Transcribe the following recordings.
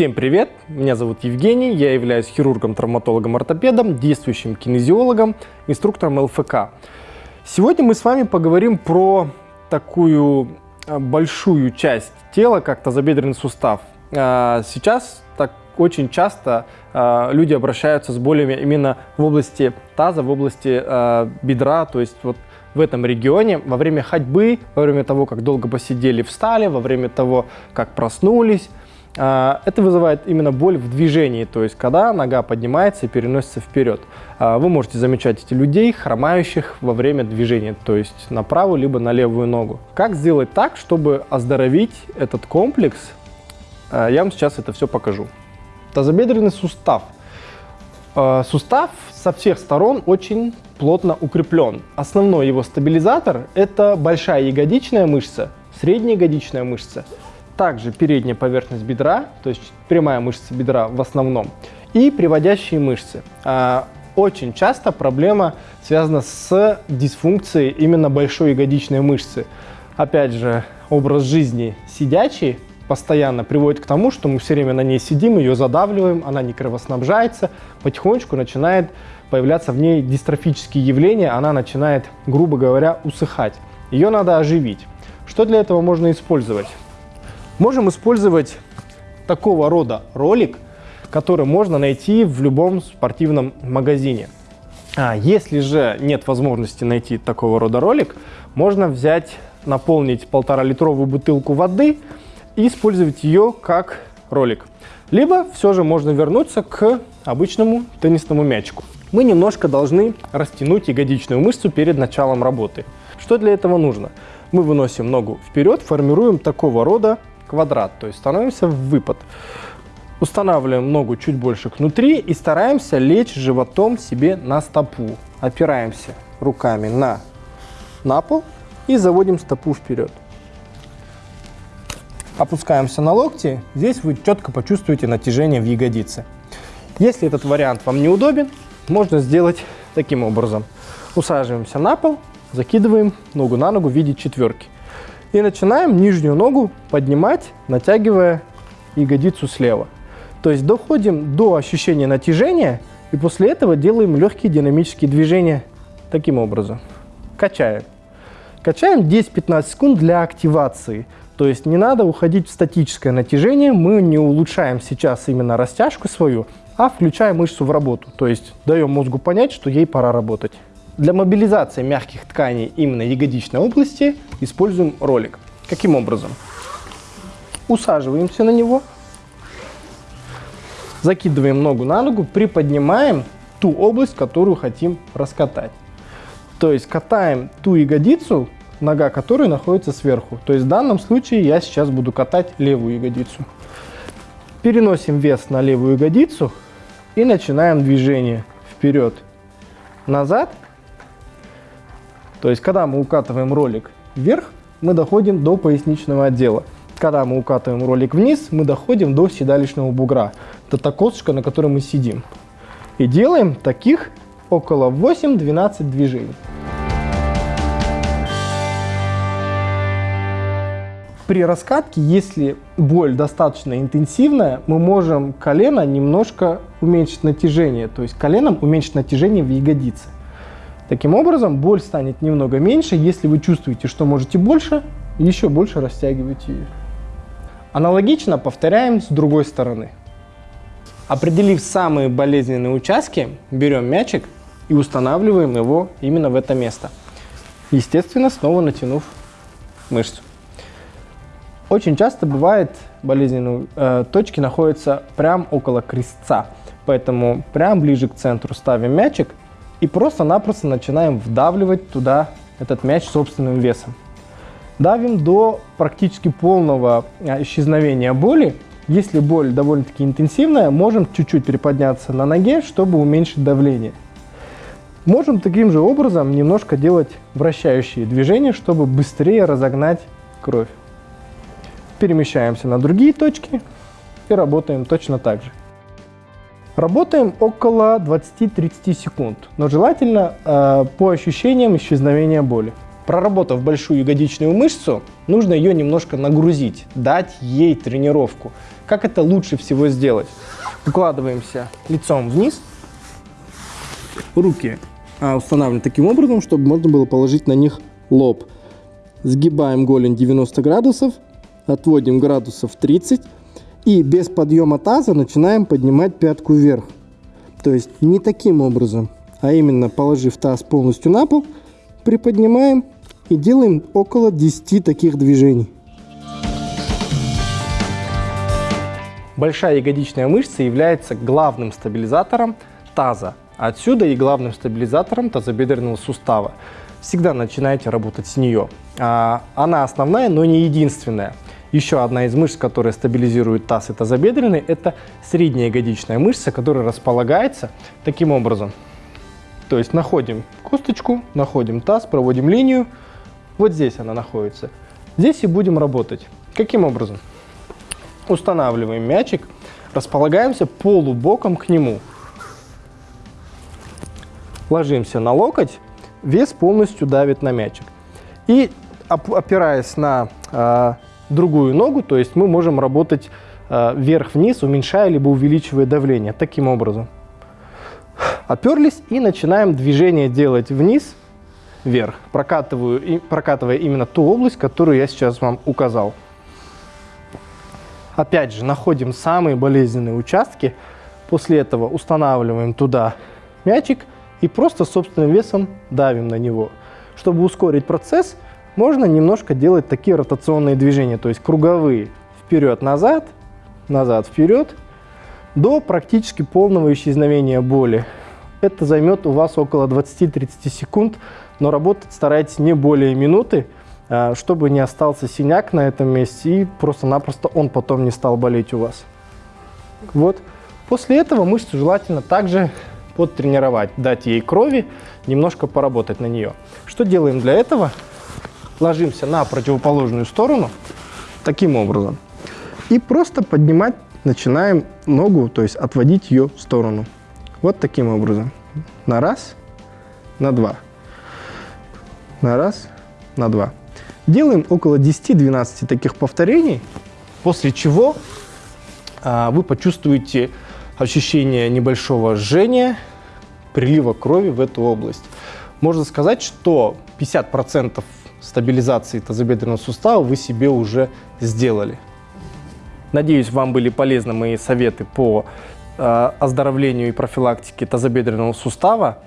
Всем привет! Меня зовут Евгений, я являюсь хирургом-травматологом-ортопедом, действующим кинезиологом, инструктором ЛФК. Сегодня мы с вами поговорим про такую а, большую часть тела, как тазобедренный сустав. А, сейчас так очень часто а, люди обращаются с болями именно в области таза, в области бедра, то есть вот в этом регионе во время ходьбы, во время того, как долго посидели, встали, во время того, как проснулись. А, это вызывает именно боль в движении, то есть когда нога поднимается и переносится вперед. А, вы можете замечать эти людей, хромающих во время движения, то есть на правую либо на левую ногу. Как сделать так, чтобы оздоровить этот комплекс? А, я вам сейчас это все покажу. Тазобедренный сустав. Сустав со всех сторон очень плотно укреплен. Основной его стабилизатор – это большая ягодичная мышца, средняя ягодичная мышца, также передняя поверхность бедра, то есть прямая мышца бедра в основном, и приводящие мышцы. А, очень часто проблема связана с дисфункцией именно большой ягодичной мышцы. Опять же, образ жизни сидячий постоянно приводит к тому, что мы все время на ней сидим, ее задавливаем, она не кровоснабжается, потихонечку начинает появляться в ней дистрофические явления, она начинает, грубо говоря, усыхать. Ее надо оживить. Что для этого можно использовать? Можем использовать такого рода ролик, который можно найти в любом спортивном магазине. А если же нет возможности найти такого рода ролик, можно взять, наполнить полтора-литровую бутылку воды и использовать ее как ролик. Либо все же можно вернуться к обычному теннисному мячику мы немножко должны растянуть ягодичную мышцу перед началом работы. Что для этого нужно? Мы выносим ногу вперед, формируем такого рода квадрат, то есть становимся в выпад. Устанавливаем ногу чуть больше внутри и стараемся лечь животом себе на стопу. Опираемся руками на, на пол и заводим стопу вперед. Опускаемся на локти, здесь вы четко почувствуете натяжение в ягодице. Если этот вариант вам неудобен, можно сделать таким образом. Усаживаемся на пол, закидываем ногу на ногу в виде четверки. И начинаем нижнюю ногу поднимать, натягивая ягодицу слева. То есть доходим до ощущения натяжения, и после этого делаем легкие динамические движения таким образом. Качаем. Качаем 10-15 секунд для активации. То есть не надо уходить в статическое натяжение, мы не улучшаем сейчас именно растяжку свою, а включая мышцу в работу, то есть даем мозгу понять, что ей пора работать. Для мобилизации мягких тканей именно ягодичной области используем ролик. Каким образом? Усаживаемся на него, закидываем ногу на ногу, приподнимаем ту область, которую хотим раскатать. То есть катаем ту ягодицу, нога которой находится сверху. То есть в данном случае я сейчас буду катать левую ягодицу. Переносим вес на левую ягодицу, и начинаем движение вперед, назад. То есть, когда мы укатываем ролик вверх, мы доходим до поясничного отдела. Когда мы укатываем ролик вниз, мы доходим до седалищного бугра. Это та косточка, на которой мы сидим. И делаем таких около 8-12 движений. при раскатке, если боль достаточно интенсивная, мы можем колено немножко уменьшить натяжение, то есть коленом уменьшить натяжение в ягодице. Таким образом, боль станет немного меньше. Если вы чувствуете, что можете больше, еще больше растягивайте ее. Аналогично повторяем с другой стороны. Определив самые болезненные участки, берем мячик и устанавливаем его именно в это место. Естественно, снова натянув мышцу. Очень часто бывает болезненные э, точки находятся прямо около крестца, поэтому прям ближе к центру ставим мячик и просто-напросто начинаем вдавливать туда этот мяч собственным весом. Давим до практически полного э, исчезновения боли. Если боль довольно-таки интенсивная, можем чуть-чуть приподняться на ноге, чтобы уменьшить давление. Можем таким же образом немножко делать вращающие движения, чтобы быстрее разогнать кровь перемещаемся на другие точки и работаем точно так же. Работаем около 20-30 секунд, но желательно э, по ощущениям исчезновения боли. Проработав большую ягодичную мышцу, нужно ее немножко нагрузить, дать ей тренировку. Как это лучше всего сделать? Укладываемся лицом вниз, руки а, устанавливаем таким образом, чтобы можно было положить на них лоб. Сгибаем голень 90 градусов, отводим градусов 30 и без подъема таза начинаем поднимать пятку вверх. То есть не таким образом, а именно положив таз полностью на пол, приподнимаем и делаем около 10 таких движений. Большая ягодичная мышца является главным стабилизатором таза. Отсюда и главным стабилизатором тазобедренного сустава. Всегда начинайте работать с нее. А, она основная, но не единственная. Еще одна из мышц, которая стабилизирует таз и тазобедренный, это средняя ягодичная мышца, которая располагается таким образом. То есть находим косточку, находим таз, проводим линию. Вот здесь она находится. Здесь и будем работать. Каким образом? Устанавливаем мячик, располагаемся полубоком к нему. Ложимся на локоть, вес полностью давит на мячик. И опираясь на э, другую ногу, то есть мы можем работать э, вверх-вниз, уменьшая либо увеличивая давление. Таким образом. Оперлись и начинаем движение делать вниз, вверх, прокатываю, прокатывая именно ту область, которую я сейчас вам указал. Опять же, находим самые болезненные участки. После этого устанавливаем туда мячик и просто собственным весом давим на него. Чтобы ускорить процесс, можно немножко делать такие ротационные движения, то есть круговые. Вперед-назад, назад-вперед, до практически полного исчезновения боли. Это займет у вас около 20-30 секунд, но работать старайтесь не более минуты, а, чтобы не остался синяк на этом месте и просто-напросто он потом не стал болеть у вас. Вот. После этого мышцу желательно также подтренировать, дать ей крови, немножко поработать на нее. Что делаем для этого? Ложимся на противоположную сторону таким образом. И просто поднимать начинаем ногу, то есть отводить ее в сторону. Вот таким образом. На раз, на два. На раз, на два. Делаем около 10-12 таких повторений, после чего а, вы почувствуете ощущение небольшого жжения, прилива крови в эту область. Можно сказать, что 50% стабилизации тазобедренного сустава вы себе уже сделали. Надеюсь, вам были полезны мои советы по э, оздоровлению и профилактике тазобедренного сустава.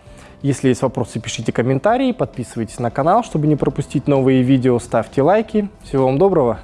Если есть вопросы, пишите комментарии, подписывайтесь на канал, чтобы не пропустить новые видео, ставьте лайки. Всего вам доброго!